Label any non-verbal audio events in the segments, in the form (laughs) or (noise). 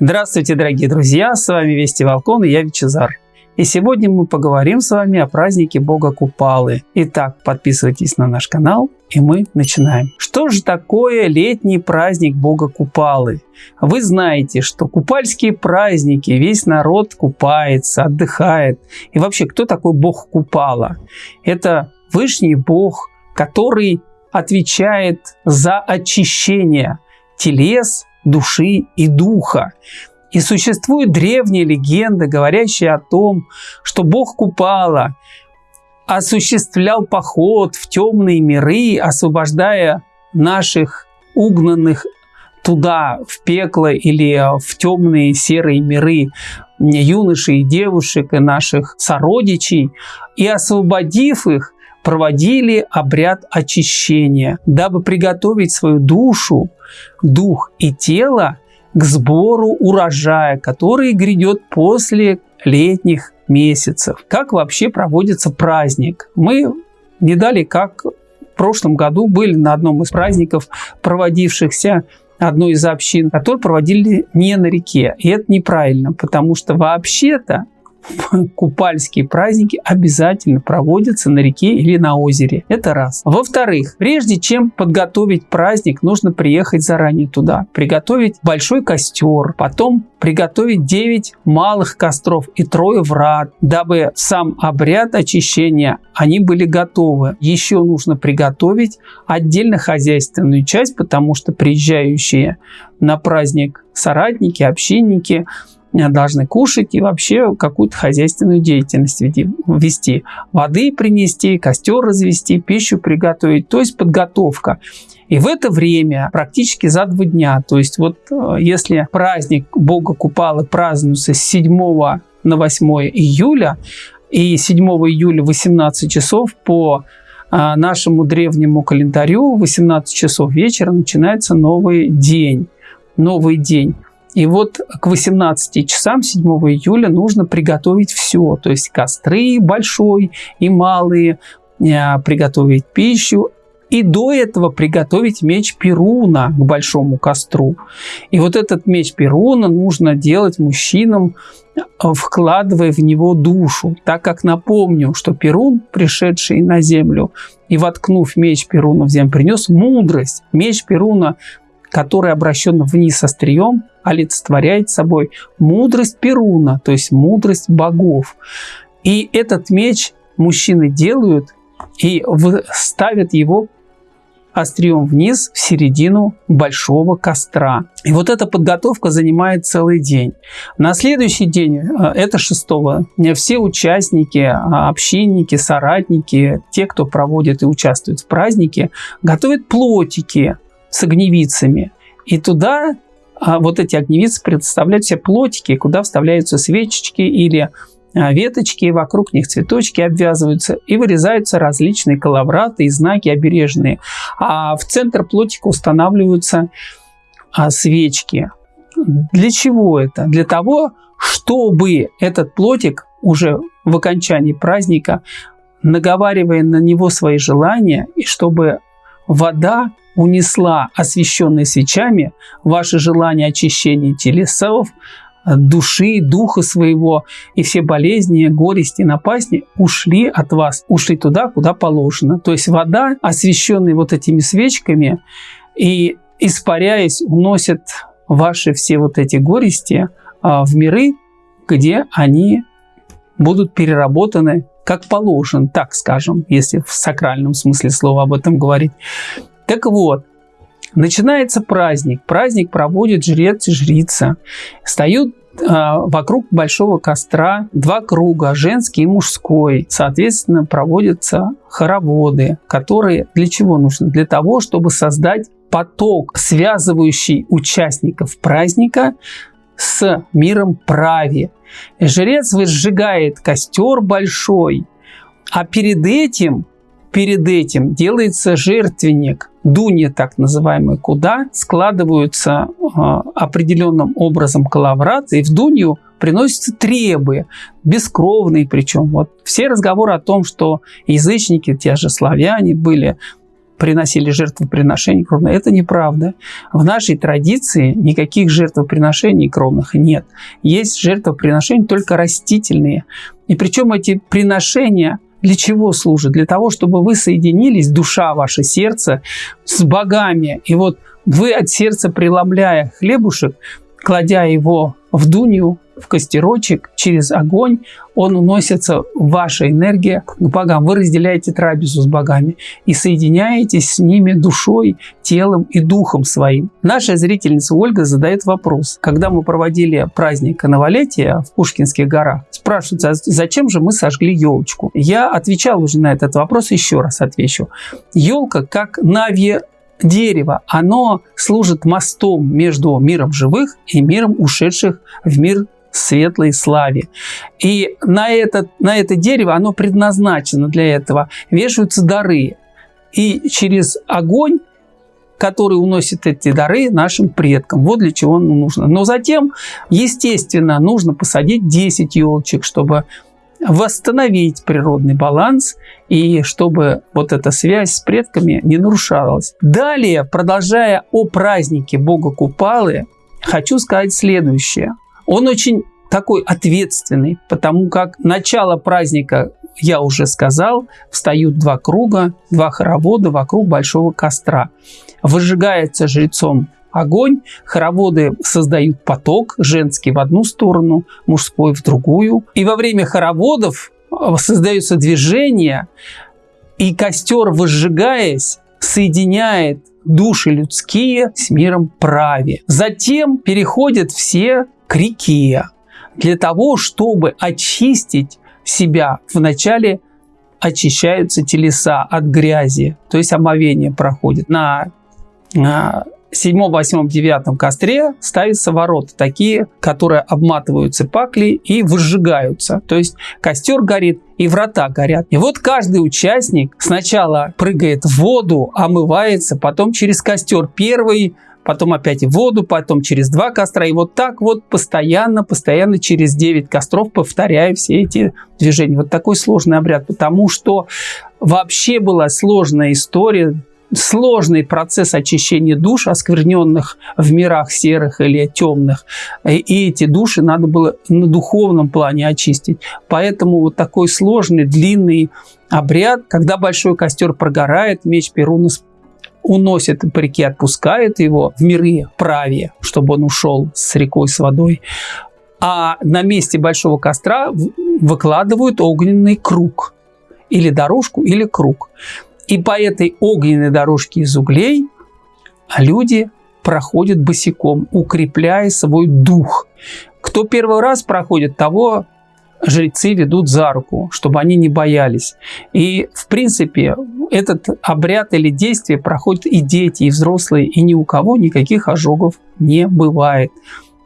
Здравствуйте, дорогие друзья! С вами Вести Волкон и я Вичезар. И сегодня мы поговорим с вами о празднике Бога Купалы. Итак, подписывайтесь на наш канал, и мы начинаем. Что же такое летний праздник Бога Купалы? Вы знаете, что купальские праздники, весь народ купается, отдыхает. И вообще, кто такой Бог Купала? Это Вышний Бог, который отвечает за очищение телес, души и духа. И существует древняя легенда, говорящая о том, что бог Купала осуществлял поход в темные миры, освобождая наших угнанных туда, в пекло или в темные серые миры юношей и девушек и наших сородичей, и освободив их, проводили обряд очищения, дабы приготовить свою душу, дух и тело к сбору урожая, который грядет после летних месяцев. Как вообще проводится праздник? Мы не дали, как в прошлом году были на одном из праздников, проводившихся одной из общин, которые проводили не на реке. И это неправильно, потому что вообще-то (laughs) купальские праздники обязательно проводятся на реке или на озере. Это раз. Во-вторых, прежде чем подготовить праздник, нужно приехать заранее туда, приготовить большой костер, потом приготовить 9 малых костров и трое врат, дабы сам обряд очищения они были готовы. Еще нужно приготовить отдельно хозяйственную часть, потому что приезжающие на праздник соратники, общинники – должны кушать и вообще какую-то хозяйственную деятельность вести. Воды принести, костер развести, пищу приготовить, то есть подготовка. И в это время, практически за два дня, то есть вот э, если праздник Бога Купалы празднуется с 7 на 8 июля, и 7 июля 18 часов по э, нашему древнему календарю 18 часов вечера начинается новый день. Новый день. И вот к 18 часам 7 июля нужно приготовить все, то есть костры большой и малые, э, приготовить пищу, и до этого приготовить меч Перуна к большому костру. И вот этот меч Перуна нужно делать мужчинам, э, вкладывая в него душу, так как напомню, что Перун, пришедший на землю и воткнув меч Перуна в землю, принес мудрость. Меч Перуна который обращен вниз острием, олицетворяет собой мудрость Перуна, то есть мудрость богов. И этот меч мужчины делают и ставят его острием вниз в середину большого костра. И вот эта подготовка занимает целый день. На следующий день, э, это шестого, все участники, а, общинники, соратники, те, кто проводит и участвует в празднике, готовят плотики с огневицами. И туда а, вот эти огневицы представляют все плотики, куда вставляются свечечки или а, веточки, вокруг них цветочки обвязываются и вырезаются различные коловраты и знаки обережные. А в центр плотика устанавливаются а, свечки. Для чего это? Для того, чтобы этот плотик уже в окончании праздника, наговаривая на него свои желания, и чтобы вода унесла освященные свечами ваши желания очищения телесов, души, духа своего, и все болезни, горести, напасти ушли от вас, ушли туда, куда положено. То есть вода, освященная вот этими свечками, и испаряясь, уносит ваши все вот эти горести а, в миры, где они будут переработаны как положено, так скажем, если в сакральном смысле слова об этом говорить. Так вот, начинается праздник. Праздник проводит жрец и жрица. Встают а, вокруг большого костра два круга, женский и мужской. Соответственно, проводятся хороводы, которые для чего нужны? Для того, чтобы создать поток, связывающий участников праздника с миром праве. Жрец выжигает костер большой, а перед этим, перед этим делается жертвенник, дуня так называемый, куда складываются э, определенным образом коловраты, и в дунью приносятся требы, бескровные причем. Вот все разговоры о том, что язычники, те же славяне были приносили жертвоприношения кровные. Это неправда. В нашей традиции никаких жертвоприношений кровных нет. Есть жертвоприношения только растительные. И причем эти приношения для чего служат? Для того, чтобы вы соединились, душа, ваше сердце, с богами. И вот вы от сердца преломляя хлебушек, кладя его в дунью, в костерочек, через огонь, он уносится, ваша энергия к богам. Вы разделяете трапезу с богами и соединяетесь с ними душой, телом и духом своим. Наша зрительница Ольга задает вопрос. Когда мы проводили праздник Новолетия в Пушкинских горах, спрашивают, а зачем же мы сожгли елочку? Я отвечал уже на этот вопрос, еще раз отвечу. Елка как нави дерево, оно служит мостом между миром живых и миром ушедших в мир светлой славе. И на это, на это дерево, оно предназначено для этого, вешаются дары. И через огонь который уносит эти дары нашим предкам. Вот для чего оно нужно. Но затем, естественно, нужно посадить 10 елочек, чтобы восстановить природный баланс и чтобы вот эта связь с предками не нарушалась. Далее, продолжая о празднике Бога Купалы, хочу сказать следующее. Он очень такой ответственный, потому как начало праздника, я уже сказал, встают два круга, два хоровода вокруг большого костра. Выжигается жрецом огонь, хороводы создают поток, женский в одну сторону, мужской в другую. И во время хороводов э, создается движение, и костер, выжигаясь, соединяет души людские с миром праве. Затем переходят все к реке для того, чтобы очистить себя. Вначале очищаются телеса от грязи, то есть омовение проходит. На, на седьмом, восьмом, девятом костре ставятся ворота, такие, которые обматываются пакли и выжигаются. То есть костер горит и врата горят. И вот каждый участник сначала прыгает в воду, омывается, потом через костер первый потом опять в воду, потом через два костра. И вот так вот постоянно, постоянно через 9 костров повторяю все эти движения. Вот такой сложный обряд, потому что вообще была сложная история сложный процесс очищения душ, оскверненных в мирах серых или темных. И эти души надо было на духовном плане очистить. Поэтому вот такой сложный, длинный обряд, когда большой костер прогорает, меч Перуна уносит по реке, отпускает его в миры праве, чтобы он ушел с рекой, с водой. А на месте большого костра выкладывают огненный круг. Или дорожку, или круг. И по этой огненной дорожке из углей люди проходят босиком, укрепляя свой дух. Кто первый раз проходит, того жрецы ведут за руку, чтобы они не боялись. И, в принципе, этот обряд или действие проходят и дети, и взрослые, и ни у кого никаких ожогов не бывает.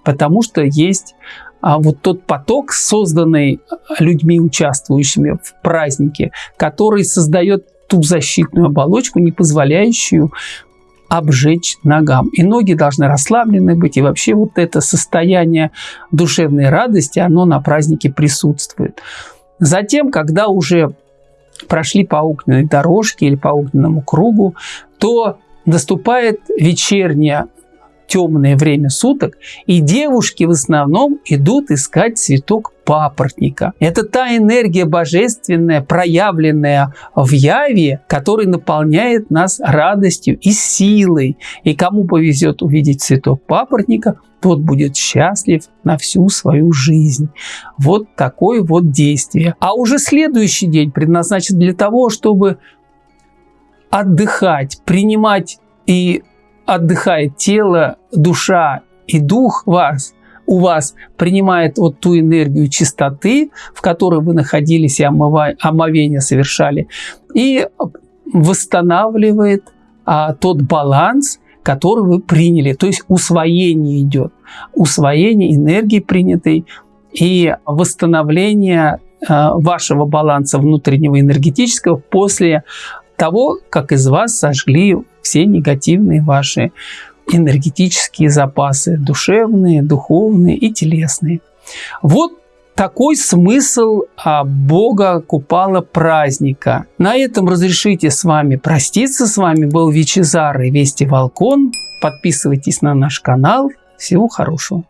Потому что есть а вот тот поток, созданный людьми, участвующими в празднике, который создает ту защитную оболочку, не позволяющую обжечь ногам. И ноги должны расслаблены быть. И вообще вот это состояние душевной радости, оно на празднике присутствует. Затем, когда уже прошли по огненной дорожке или по огненному кругу, то наступает вечерняя темное время суток, и девушки в основном идут искать цветок папоротника. Это та энергия божественная, проявленная в яве, который наполняет нас радостью и силой. И кому повезет увидеть цветок папоротника, тот будет счастлив на всю свою жизнь. Вот такое вот действие. А уже следующий день предназначен для того, чтобы отдыхать, принимать и отдыхает тело, душа и дух вас, у вас принимает вот ту энергию чистоты, в которой вы находились и омовение совершали, и восстанавливает а, тот баланс, который вы приняли. То есть усвоение идет. Усвоение энергии принятой и восстановление а, вашего баланса внутреннего энергетического после того, как из вас сожгли все негативные ваши энергетические запасы, душевные, духовные и телесные. Вот такой смысл а, Бога Купала праздника. На этом разрешите с вами проститься. С вами был Вичезар и Вести Волкон. Подписывайтесь на наш канал. Всего хорошего.